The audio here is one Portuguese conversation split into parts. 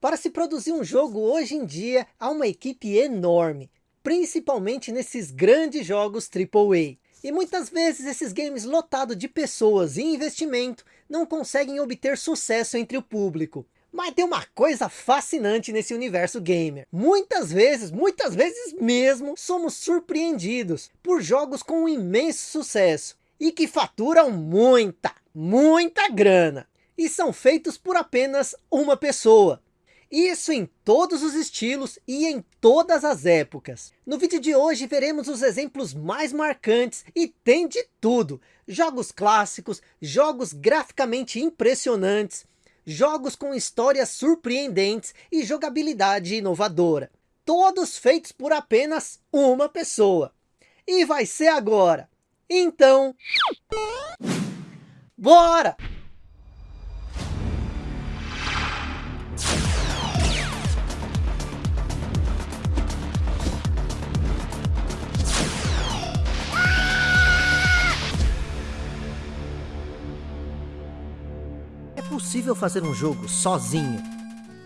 Para se produzir um jogo hoje em dia, há uma equipe enorme, principalmente nesses grandes jogos AAA. E muitas vezes esses games lotados de pessoas e investimento não conseguem obter sucesso entre o público. Mas tem uma coisa fascinante nesse universo gamer. Muitas vezes, muitas vezes mesmo, somos surpreendidos por jogos com um imenso sucesso. E que faturam muita, muita grana. E são feitos por apenas uma pessoa. Isso em todos os estilos e em todas as épocas. No vídeo de hoje veremos os exemplos mais marcantes e tem de tudo. Jogos clássicos, jogos graficamente impressionantes, jogos com histórias surpreendentes e jogabilidade inovadora. Todos feitos por apenas uma pessoa. E vai ser agora. Então... Bora! Possível fazer um jogo sozinho?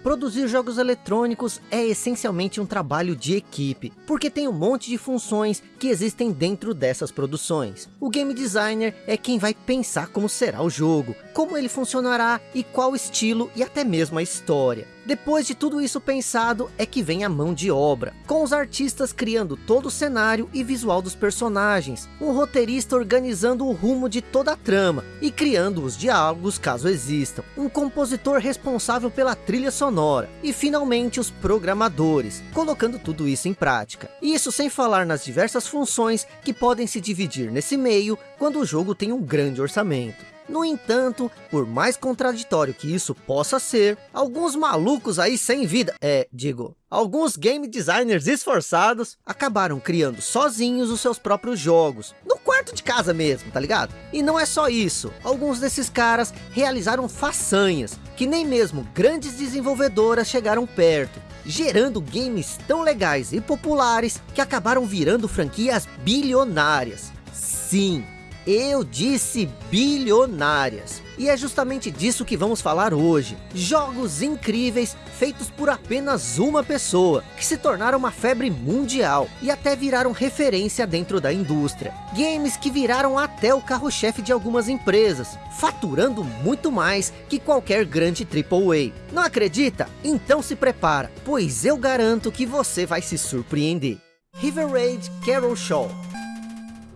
Produzir jogos eletrônicos é essencialmente um trabalho de equipe, porque tem um monte de funções que existem dentro dessas produções. O game designer é quem vai pensar como será o jogo, como ele funcionará e qual estilo e até mesmo a história. Depois de tudo isso pensado, é que vem a mão de obra, com os artistas criando todo o cenário e visual dos personagens, um roteirista organizando o rumo de toda a trama e criando os diálogos caso existam, um compositor responsável pela trilha sonora e finalmente os programadores, colocando tudo isso em prática. Isso sem falar nas diversas funções que podem se dividir nesse meio quando o jogo tem um grande orçamento. No entanto, por mais contraditório que isso possa ser, alguns malucos aí sem vida, é, digo, alguns game designers esforçados acabaram criando sozinhos os seus próprios jogos, no quarto de casa mesmo, tá ligado? E não é só isso, alguns desses caras realizaram façanhas, que nem mesmo grandes desenvolvedoras chegaram perto, gerando games tão legais e populares que acabaram virando franquias bilionárias. Sim, eu disse bilionárias. E é justamente disso que vamos falar hoje. Jogos incríveis feitos por apenas uma pessoa, que se tornaram uma febre mundial e até viraram referência dentro da indústria. Games que viraram até o carro-chefe de algumas empresas, faturando muito mais que qualquer grande AAA. Não acredita? Então se prepara, pois eu garanto que você vai se surpreender. River Raid Carol Show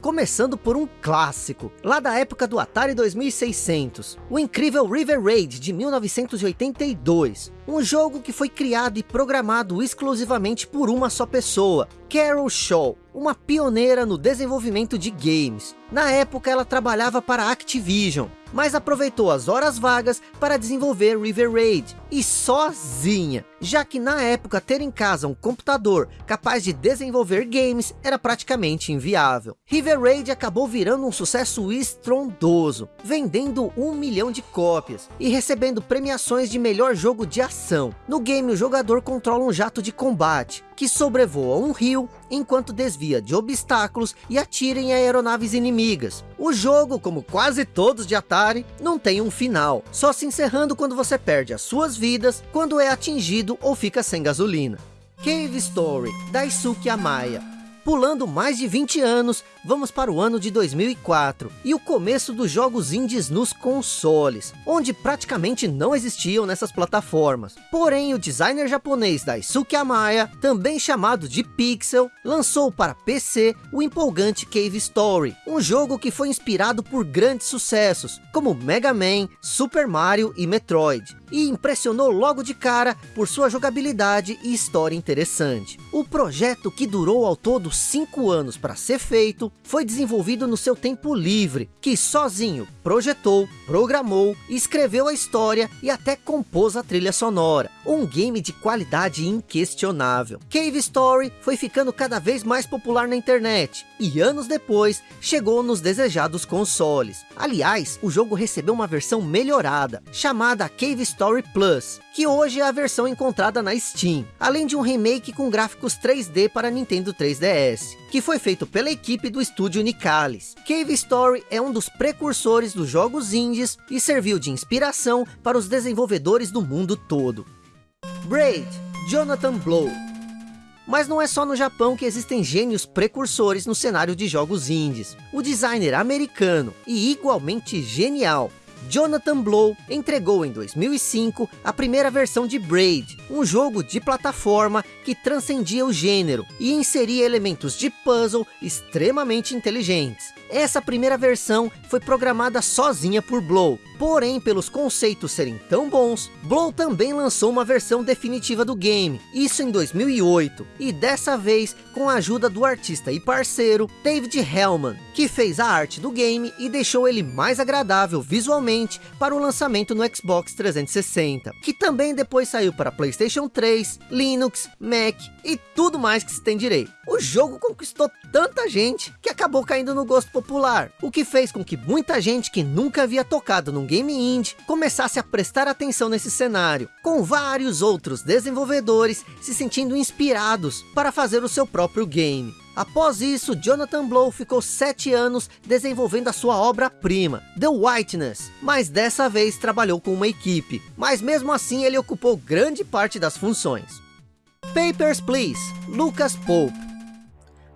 Começando por um clássico, lá da época do Atari 2600, o incrível River Raid de 1982, um jogo que foi criado e programado exclusivamente por uma só pessoa, Carol Shaw, uma pioneira no desenvolvimento de games. Na época ela trabalhava para Activision, mas aproveitou as horas vagas para desenvolver River Raid, e sozinha, já que na época ter em casa um computador capaz de desenvolver games era praticamente inviável. River Raid acabou virando um sucesso estrondoso, vendendo um milhão de cópias, e recebendo premiações de melhor jogo de ação. No game o jogador controla um jato de combate, que sobrevoa um rio enquanto desvia de obstáculos e atira em aeronaves inimigas. O jogo, como quase todos de Atari, não tem um final, só se encerrando quando você perde as suas vidas, quando é atingido ou fica sem gasolina. Cave Story, Daisuke Amaya Pulando mais de 20 anos, vamos para o ano de 2004 e o começo dos jogos indies nos consoles, onde praticamente não existiam nessas plataformas. Porém, o designer japonês Daisuke Amaya, também chamado de Pixel, lançou para PC o empolgante Cave Story, um jogo que foi inspirado por grandes sucessos, como Mega Man, Super Mario e Metroid e impressionou logo de cara por sua jogabilidade e história interessante. O projeto que durou ao todo 5 anos para ser feito, foi desenvolvido no seu tempo livre, que sozinho projetou, programou, escreveu a história e até compôs a trilha sonora. Um game de qualidade inquestionável. Cave Story foi ficando cada vez mais popular na internet, e anos depois chegou nos desejados consoles. Aliás, o jogo recebeu uma versão melhorada, chamada Cave Story Story Plus, que hoje é a versão encontrada na Steam, além de um remake com gráficos 3D para Nintendo 3DS, que foi feito pela equipe do estúdio Nicalis. Cave Story é um dos precursores dos jogos indies e serviu de inspiração para os desenvolvedores do mundo todo. Braid, Jonathan Blow. Mas não é só no Japão que existem gênios precursores no cenário de jogos indies. O designer americano, e igualmente genial, Jonathan Blow entregou em 2005 a primeira versão de Braid, um jogo de plataforma que transcendia o gênero e inseria elementos de puzzle extremamente inteligentes. Essa primeira versão foi programada sozinha por Blow, porém pelos conceitos serem tão bons, Blow também lançou uma versão definitiva do game, isso em 2008, e dessa vez com a ajuda do artista e parceiro David Hellman, que fez a arte do game e deixou ele mais agradável visualmente para o lançamento no Xbox 360, que também depois saiu para Playstation 3, Linux, Mac e tudo mais que se tem direito. O jogo conquistou tanta gente que acabou caindo no gosto popular, o que fez com que muita gente que nunca havia tocado num game indie começasse a prestar atenção nesse cenário, com vários outros desenvolvedores se sentindo inspirados para fazer o seu próprio game. Após isso, Jonathan Blow ficou sete anos desenvolvendo a sua obra-prima, The Whiteness, mas dessa vez trabalhou com uma equipe, mas mesmo assim ele ocupou grande parte das funções. Papers, Please, Lucas Pope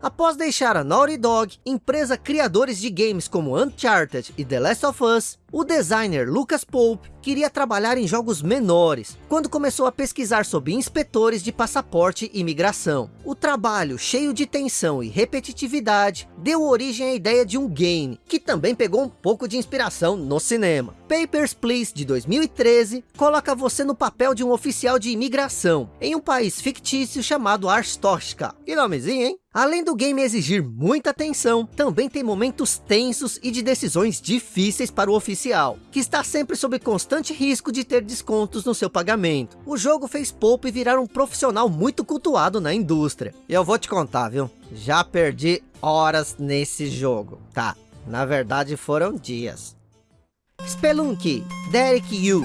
Após deixar a Naughty Dog, empresa criadores de games como Uncharted e The Last of Us, o designer Lucas Pope queria trabalhar em jogos menores, quando começou a pesquisar sobre inspetores de passaporte e imigração. O trabalho, cheio de tensão e repetitividade, deu origem à ideia de um game, que também pegou um pouco de inspiração no cinema. Papers, Please, de 2013, coloca você no papel de um oficial de imigração, em um país fictício chamado Arstoshka. Que nomezinho, hein? Além do game exigir muita atenção, também tem momentos tensos e de decisões difíceis para o oficial que está sempre sob constante risco de ter descontos no seu pagamento. O jogo fez Pope virar um profissional muito cultuado na indústria. E eu vou te contar, viu? Já perdi horas nesse jogo. Tá, na verdade foram dias. Spelunky, Derek Yu,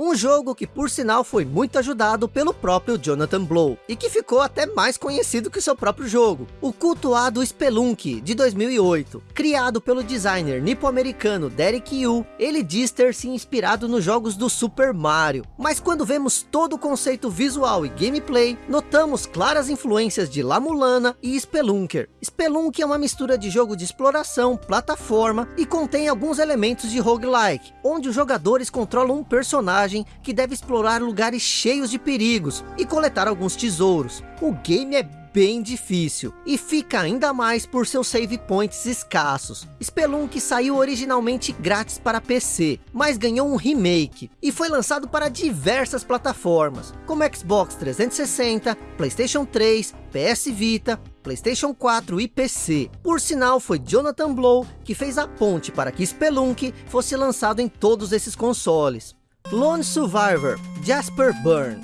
um jogo que por sinal foi muito ajudado pelo próprio Jonathan Blow, e que ficou até mais conhecido que seu próprio jogo, o cultuado Spelunk, de 2008. Criado pelo designer nipo-americano Derek Yu, ele diz ter se inspirado nos jogos do Super Mario. Mas quando vemos todo o conceito visual e gameplay, notamos claras influências de La Mulana e Spelunker. Spelunk é uma mistura de jogo de exploração, plataforma e contém alguns elementos de roguelike, onde os jogadores controlam um personagem que deve explorar lugares cheios de perigos e coletar alguns tesouros. O game é bem difícil e fica ainda mais por seus save points escassos. Spelunk saiu originalmente grátis para PC, mas ganhou um remake e foi lançado para diversas plataformas, como Xbox 360, Playstation 3, PS Vita, Playstation 4 e PC. Por sinal, foi Jonathan Blow que fez a ponte para que Spelunk fosse lançado em todos esses consoles. Lone Survivor, Jasper Byrne.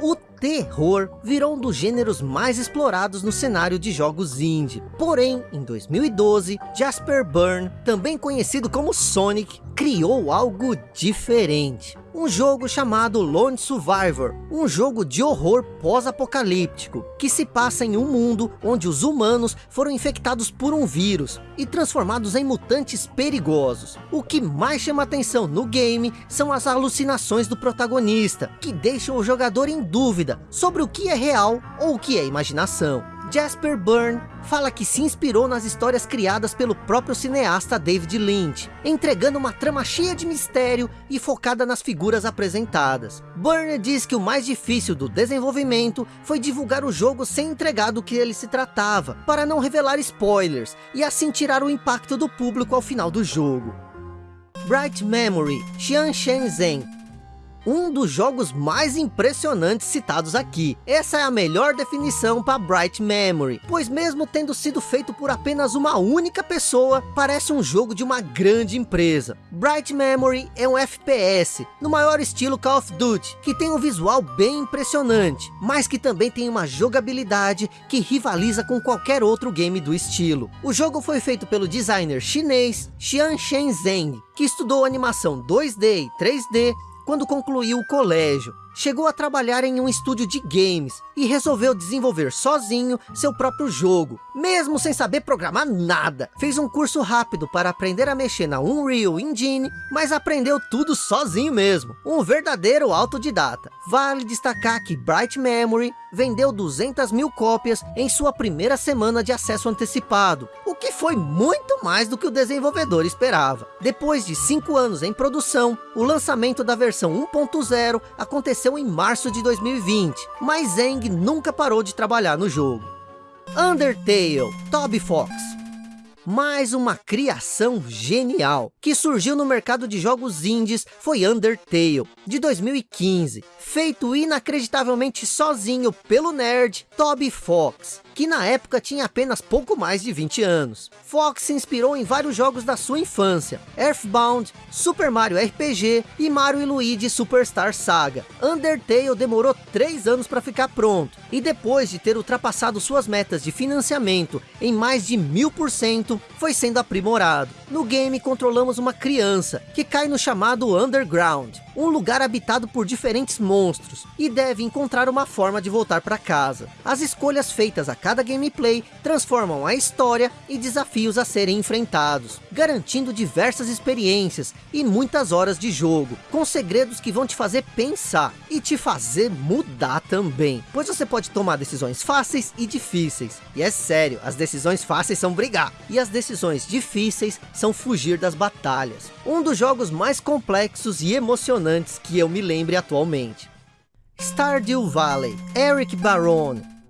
O terror virou um dos gêneros mais explorados no cenário de jogos indie. Porém, em 2012, Jasper Byrne, também conhecido como Sonic, criou algo diferente um jogo chamado Lone Survivor, um jogo de horror pós-apocalíptico, que se passa em um mundo onde os humanos foram infectados por um vírus e transformados em mutantes perigosos. O que mais chama atenção no game são as alucinações do protagonista, que deixam o jogador em dúvida sobre o que é real ou o que é imaginação. Jasper Byrne fala que se inspirou nas histórias criadas pelo próprio cineasta David Lynch, entregando uma trama cheia de mistério e focada nas figuras apresentadas. Byrne diz que o mais difícil do desenvolvimento foi divulgar o jogo sem entregar do que ele se tratava, para não revelar spoilers, e assim tirar o impacto do público ao final do jogo. Bright Memory, Xian Shen Zhen, um dos jogos mais impressionantes citados aqui. Essa é a melhor definição para Bright Memory, pois mesmo tendo sido feito por apenas uma única pessoa, parece um jogo de uma grande empresa. Bright Memory é um FPS, no maior estilo Call of Duty, que tem um visual bem impressionante, mas que também tem uma jogabilidade que rivaliza com qualquer outro game do estilo. O jogo foi feito pelo designer chinês Xian Shenzhen, que estudou animação 2D e 3D quando concluiu o colégio. Chegou a trabalhar em um estúdio de games e resolveu desenvolver sozinho seu próprio jogo, mesmo sem saber programar nada. Fez um curso rápido para aprender a mexer na Unreal Engine, mas aprendeu tudo sozinho mesmo, um verdadeiro autodidata. Vale destacar que Bright Memory vendeu 200 mil cópias em sua primeira semana de acesso antecipado, que foi muito mais do que o desenvolvedor esperava. Depois de 5 anos em produção, o lançamento da versão 1.0 aconteceu em março de 2020, mas Zeng nunca parou de trabalhar no jogo. Undertale, Toby Fox mais uma criação genial, que surgiu no mercado de jogos indies, foi Undertale, de 2015, feito inacreditavelmente sozinho pelo nerd Toby Fox, que na época tinha apenas pouco mais de 20 anos. Fox se inspirou em vários jogos da sua infância, Earthbound, Super Mario RPG e Mario e Luigi Superstar Saga. Undertale demorou 3 anos para ficar pronto, e depois de ter ultrapassado suas metas de financiamento em mais de mil por cento, foi sendo aprimorado. No game controlamos uma criança, que cai no chamado Underground, um lugar habitado por diferentes monstros, e deve encontrar uma forma de voltar para casa. As escolhas feitas a cada gameplay transformam a história e desafios a serem enfrentados, garantindo diversas experiências e muitas horas de jogo, com segredos que vão te fazer pensar e te fazer mudar também, pois você pode tomar decisões fáceis e difíceis. E é sério, as decisões fáceis são brigar, e as decisões difíceis são fugir das batalhas. Um dos jogos mais complexos e emocionantes que eu me lembre atualmente. Stardew Valley, Eric Barone.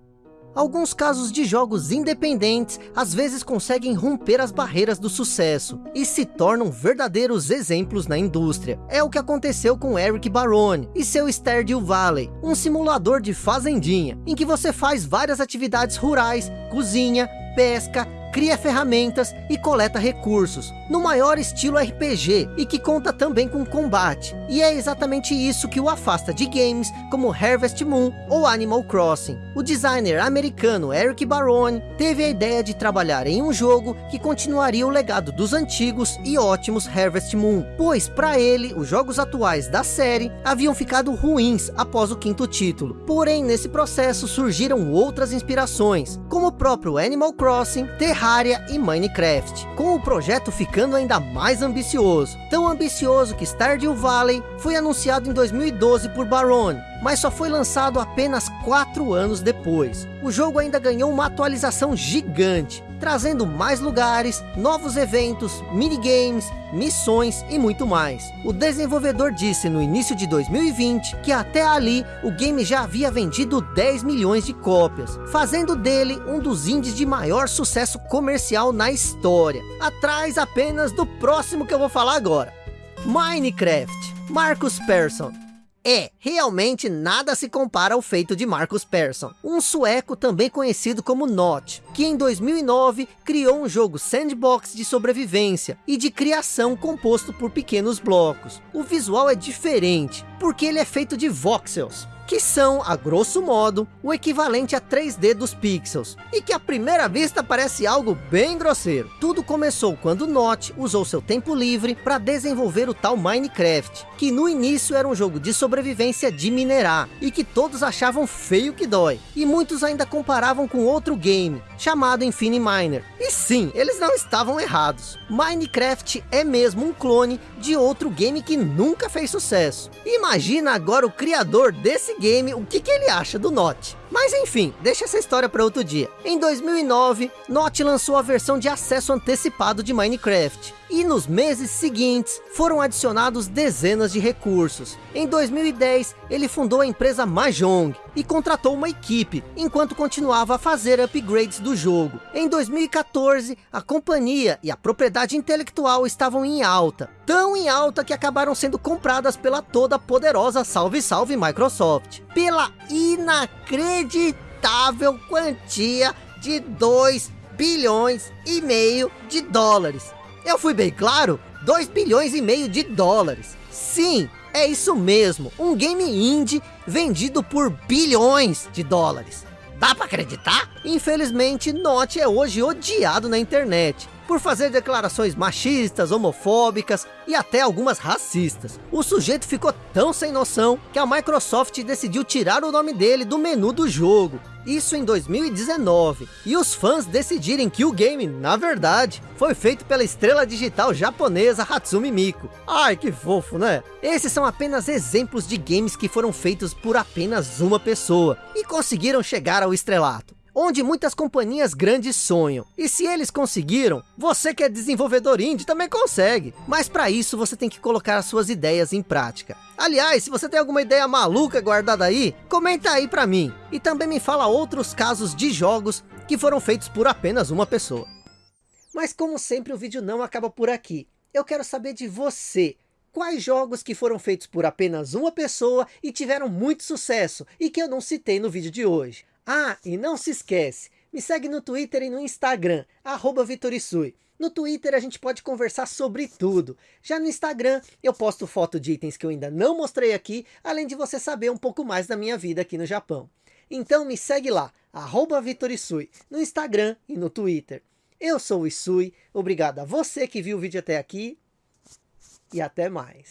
Alguns casos de jogos independentes às vezes conseguem romper as barreiras do sucesso e se tornam verdadeiros exemplos na indústria. É o que aconteceu com Eric Barone e seu Stardew Valley, um simulador de fazendinha, em que você faz várias atividades rurais, cozinha, pesca, cria ferramentas e coleta recursos, no maior estilo RPG, e que conta também com combate. E é exatamente isso que o afasta de games como Harvest Moon ou Animal Crossing. O designer americano Eric Barone teve a ideia de trabalhar em um jogo que continuaria o legado dos antigos e ótimos Harvest Moon, pois para ele, os jogos atuais da série haviam ficado ruins após o quinto título. Porém, nesse processo surgiram outras inspirações, como o próprio Animal Crossing, Terraria Terraria e Minecraft, com o projeto ficando ainda mais ambicioso. Tão ambicioso que Stardew Valley foi anunciado em 2012 por Barone, mas só foi lançado apenas 4 anos depois. O jogo ainda ganhou uma atualização gigante, trazendo mais lugares, novos eventos, minigames, missões e muito mais. O desenvolvedor disse no início de 2020 que até ali o game já havia vendido 10 milhões de cópias, fazendo dele um dos indies de maior sucesso comercial na história, atrás apenas do próximo que eu vou falar agora. Minecraft, Marcus Persson, é, realmente nada se compara ao feito de Marcus Persson, um sueco também conhecido como Notch, que em 2009 criou um jogo sandbox de sobrevivência e de criação composto por pequenos blocos. O visual é diferente, porque ele é feito de voxels, que são, a grosso modo, o equivalente a 3D dos pixels, e que à primeira vista parece algo bem grosseiro. Tudo começou quando Notch usou seu tempo livre para desenvolver o tal Minecraft, que no início era um jogo de sobrevivência de minerar, e que todos achavam feio que dói, e muitos ainda comparavam com outro game, chamado Infiniminer. E sim, eles não estavam errados. Minecraft é mesmo um clone de outro game que nunca fez sucesso. Imagina agora o criador desse esse game, o que, que ele acha do Note. Mas enfim, deixa essa história para outro dia. Em 2009, Note lançou a versão de acesso antecipado de Minecraft. E nos meses seguintes, foram adicionados dezenas de recursos. Em 2010, ele fundou a empresa Mahjong e contratou uma equipe, enquanto continuava a fazer upgrades do jogo. Em 2014, a companhia e a propriedade intelectual estavam em alta. Tão em alta que acabaram sendo compradas pela toda poderosa salve salve Microsoft. Pela inacreditável quantia de 2 bilhões e meio de dólares. Eu fui bem claro? 2 bilhões e meio de dólares. Sim, é isso mesmo. Um game indie vendido por bilhões de dólares. Dá para acreditar? Infelizmente, Note é hoje odiado na internet por fazer declarações machistas, homofóbicas e até algumas racistas. O sujeito ficou tão sem noção que a Microsoft decidiu tirar o nome dele do menu do jogo. Isso em 2019. E os fãs decidirem que o game, na verdade, foi feito pela estrela digital japonesa Hatsumi Miku. Ai, que fofo, né? Esses são apenas exemplos de games que foram feitos por apenas uma pessoa e conseguiram chegar ao estrelato onde muitas companhias grandes sonham. E se eles conseguiram, você que é desenvolvedor indie também consegue. Mas para isso você tem que colocar as suas ideias em prática. Aliás, se você tem alguma ideia maluca guardada aí, comenta aí para mim. E também me fala outros casos de jogos que foram feitos por apenas uma pessoa. Mas como sempre o vídeo não acaba por aqui. Eu quero saber de você. Quais jogos que foram feitos por apenas uma pessoa e tiveram muito sucesso e que eu não citei no vídeo de hoje? Ah, e não se esquece, me segue no Twitter e no Instagram, arroba Vitorisui. No Twitter a gente pode conversar sobre tudo. Já no Instagram eu posto foto de itens que eu ainda não mostrei aqui, além de você saber um pouco mais da minha vida aqui no Japão. Então me segue lá, arroba Vitorisui, no Instagram e no Twitter. Eu sou o Isui, obrigado a você que viu o vídeo até aqui e até mais.